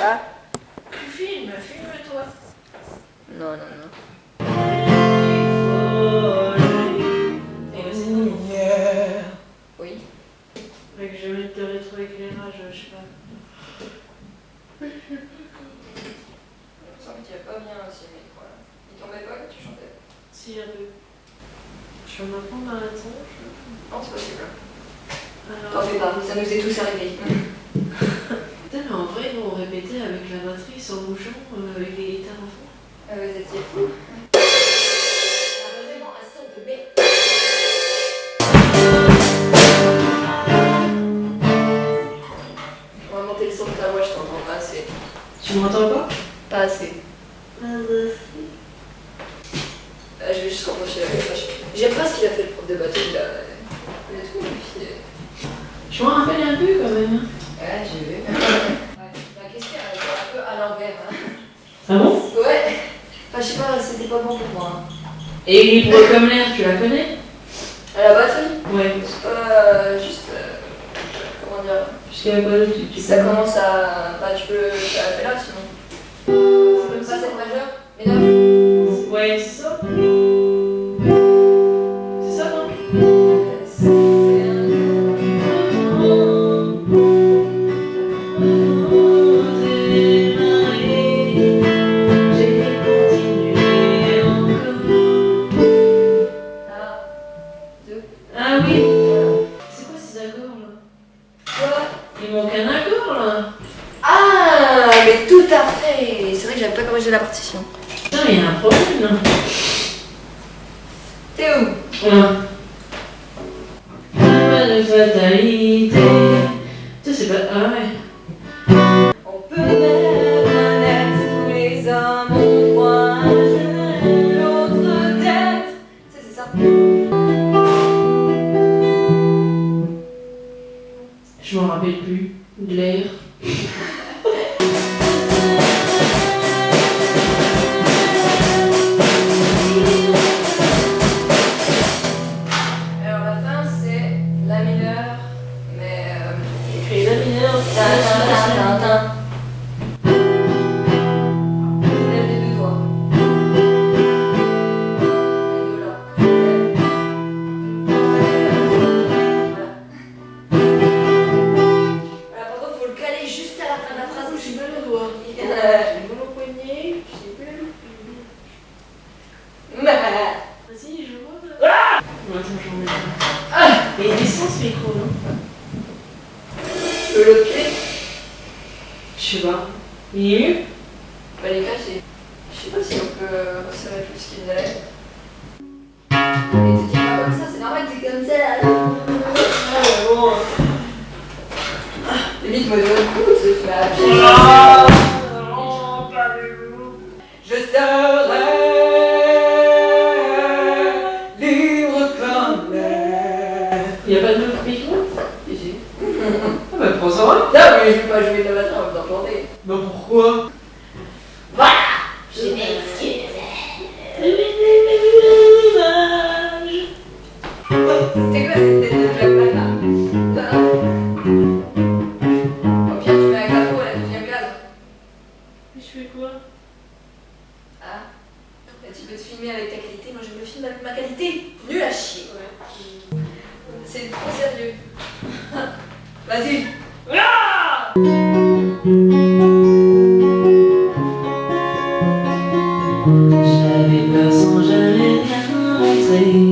Tu filmes, filme-toi. Non, non, non. Oui. Avec je vais te rétroéclairage, je sais pas. Il me semble qu'il n'y a pas bien aussi, mais voilà. Il tombait pas quand tu chantais Si, il y a deux. Je suis en apprendre dans la. Non, c'est possible. T'en fais pas, ça nous est tous arrivé avec la batterie sans bouchon, euh, avec les guitares à fond. Ah, vous étiez merde. On va monter le son de ta voix, je t'entends pas assez. Tu m'entends pas? Pas assez. Ah, Euh, je vais juste reprocher la vache. J'aime pas ce qu'il a fait le prof de bateau, il a, il a tout modifié. Je m'en rappelle un peu quand même. hein. Ouais, j'ai vu. Ouais, la question elle était un peu à l'envers. hein. Ah bon Ouais. Enfin, je sais pas, c'était pas bon pour moi. hein. Et Libre comme l'air, tu la connais? À la batterie, Ouais. c'est pas euh, juste. euh, comment dire Jusqu'à quoi tu, tu Ça commence à. Bah, tu peux. Ça fait là sinon. C'est même pas cette majeure, mais là. Ouais, manque un accord là. Ah, mais tout à fait. C'est vrai que j'avais pas corrigé la partition. Putain, il y a un problème là. T'es où? Voilà. Pas de fatalité. Tu sais, c'est pas... Ah ouais On peut même être Ah. Ah Mais il descend ce micro, non Je peux le pied. Je sais pas. Il est Bah les gars, c'est... Je sais pas si on peut resserrer plus qu'il ne l'est. Et tu dis pas comme ça, c'est normal que t'es comme ça là. Ah bah prends ça. Non, mais je vais pas jouer de la même temps chanter. Bah pourquoi? Je m'excuse. C'était quoi cette tête de là Au pire, tu mets un capot à la deuxième case. Mais je fais quoi? Ah Et Tu peux te filmer avec ta qualité, moi je me filme avec ma qualité. Vas-y. J'avais peur sans jamais rien montrer.